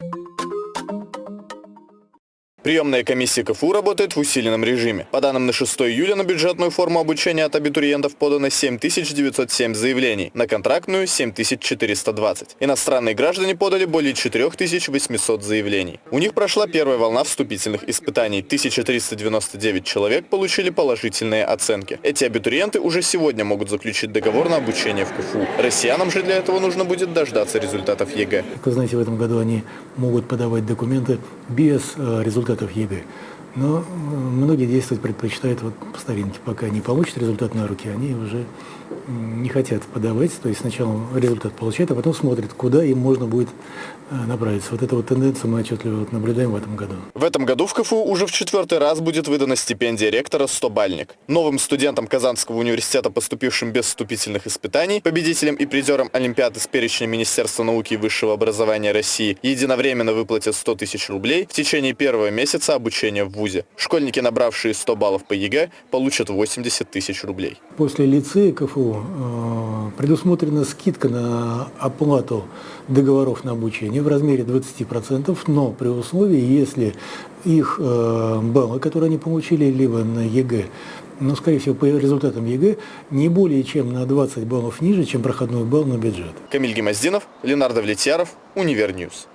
Приемная комиссия КФУ работает в усиленном режиме. По данным на 6 июля на бюджетную форму обучения от абитуриентов подано 7907 заявлений, на контрактную – 7420. Иностранные граждане подали более 4800 заявлений. У них прошла первая волна вступительных испытаний. 1399 человек получили положительные оценки. Эти абитуриенты уже сегодня могут заключить договор на обучение в КФУ. Россиянам же для этого нужно будет дождаться результатов ЕГЭ. Как вы знаете, в этом году они могут подавать документы без э, результатов ЕГЭ. Но э, многие действовать предпочитают вот по старинке. Пока не получат результат на руки, они уже не хотят подавать. То есть сначала результат получают, а потом смотрят, куда им можно будет э, направиться. Вот эту вот тенденцию мы отчетливо наблюдаем в этом году. В этом году в КФУ уже в четвертый раз будет выдана стипендия ректора «100-бальник». Новым студентам Казанского университета, поступившим без вступительных испытаний, победителям и призерам Олимпиады с перечня Министерства науки и высшего образования России единовременно выплатят 100 тысяч рублей в течение первого месяца обучения в ВУЗе. Школьники, набравшие 100 баллов по ЕГЭ, получат 80 тысяч рублей. После лицея КФУ э, предусмотрена скидка на оплату договоров на обучение в размере 20%, но при условии, если их э, баллы, которые они получили, либо на ЕГЭ, но, скорее всего, по результатам ЕГЭ не более чем на 20 баллов ниже, чем проходной балл на бюджет. Камиль Гемоздинов, Ленар Давлетьяров, Универ News.